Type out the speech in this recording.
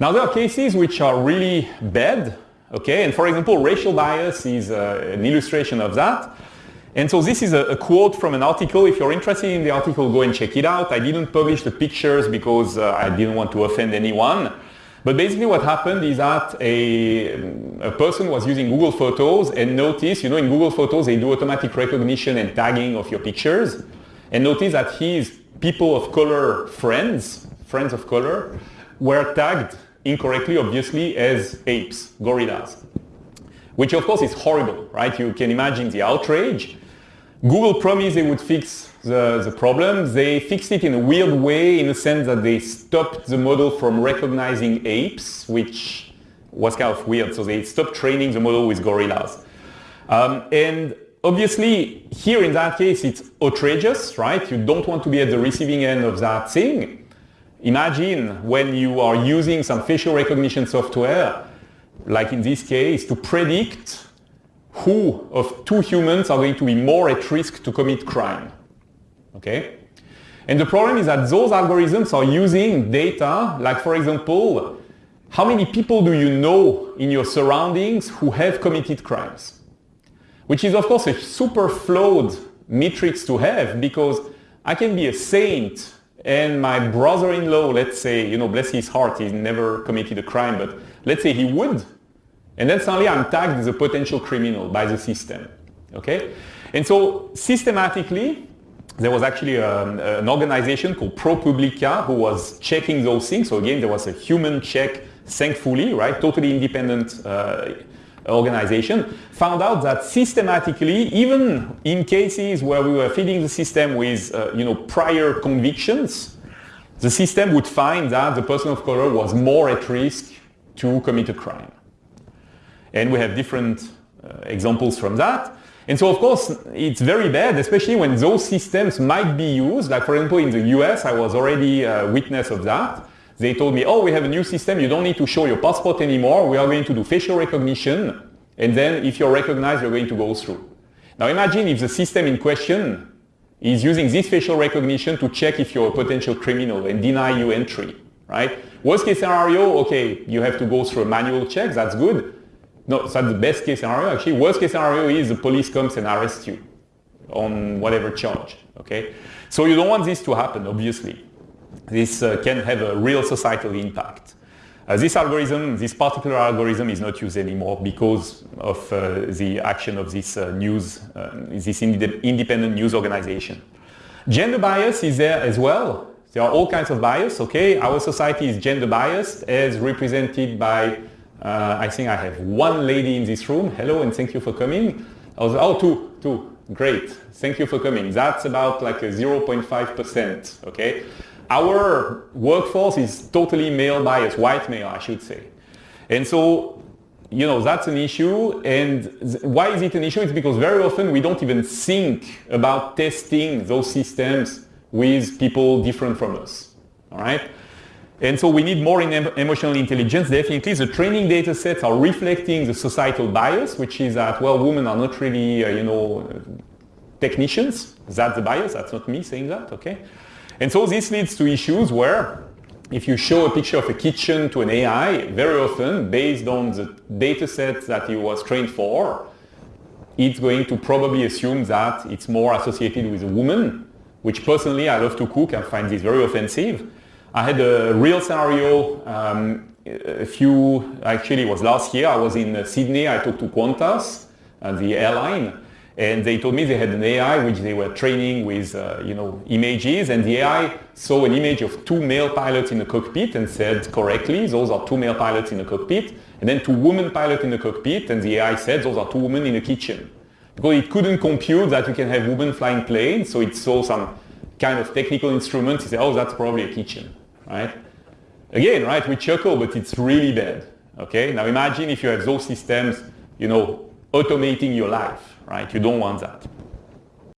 Now there are cases which are really bad, okay, and for example racial bias is uh, an illustration of that. And so this is a, a, quote from an article. If you're interested in the article, go and check it out. I didn't publish the pictures because uh, I didn't want to offend anyone. But basically what happened is that a, a person was using Google Photos and noticed, you know, in Google Photos they do automatic recognition and tagging of your pictures. And noticed that his people of color friends, friends of color, were tagged incorrectly, obviously, as apes, gorillas. Which of course is horrible, right? You can imagine the outrage. Google promised they would fix the, the problem. They fixed it in a weird way in the sense that they stopped the model from recognizing apes, which was kind of weird. So they stopped training the model with gorillas. Um, and obviously, here in that case, it's outrageous, right? You don't want to be at the receiving end of that thing. Imagine when you are using some facial recognition software, like in this case, to predict who of two humans are going to be more at risk to commit crime. Okay? And the problem is that those algorithms are using data, like for example, how many people do you know in your surroundings who have committed crimes? Which is of course a super flawed matrix to have because I can be a saint and my brother-in-law, let's say, you know, bless his heart, he's never committed a crime, but let's say he would. And then suddenly I'm tagged as a potential criminal by the system. Okay? And so systematically, there was actually a, um, an organization called ProPublica who was checking those things. So again, there was a human check, thankfully, right? Totally independent uh, organization, found out that systematically, even in cases where we were feeding the system with, uh, you know, prior convictions, the system would find that the person of color was more at risk to commit a crime. And we have different uh, examples from that. And so of course, it's very bad, especially when those systems might be used. Like for example, in the US, I was already a witness of that. They told me, oh, we have a new system. You don't need to show your passport anymore. We are going to do facial recognition. And then if you're recognized, you're going to go through. Now imagine if the system in question is using this facial recognition to check if you're a potential criminal and deny you entry, right? Worst case scenario, okay, you have to go through a manual check. That's good. No, that's the best case scenario. Actually, worst case scenario is the police comes and arrests you on whatever charge. Okay, so you don't want this to happen. Obviously, this uh, can have a real societal impact. Uh, this algorithm, this particular algorithm, is not used anymore because of uh, the action of this uh, news, uh, this ind independent news organization. Gender bias is there as well. There are all kinds of bias. Okay, our society is gender biased, as represented by uh, I think I have one lady in this room. Hello and thank you for coming. Was, oh, two, two. Great. Thank you for coming. That's about like a 0.5%. Okay. Our workforce is totally male biased, white male, I should say. And so, you know, that's an issue. And why is it an issue? It's because very often we don't even think about testing those systems with people different from us. All right. And so we need more in emotional intelligence. Definitely, the training data sets are reflecting the societal bias, which is that, well, women are not really, uh, you know, technicians. That's the bias. That's not me saying that, okay? And so this leads to issues where if you show a picture of a kitchen to an AI, very often, based on the data set that it was trained for, it's going to probably assume that it's more associated with a woman, which personally I love to cook. And find this very offensive. I had a real scenario um, a few, actually it was last year, I was in Sydney, I talked to Qantas, uh, the airline, and they told me they had an AI which they were training with, uh, you know, images, and the AI saw an image of two male pilots in the cockpit and said correctly, those are two male pilots in the cockpit, and then two women pilots in the cockpit, and the AI said those are two women in the kitchen. Because it couldn't compute that you can have women flying planes, so it saw some kind of technical instruments. it said, oh, that's probably a kitchen right? Again, right, we chuckle, but it's really bad, okay? Now imagine if you have those systems, you know, automating your life, right? You don't want that.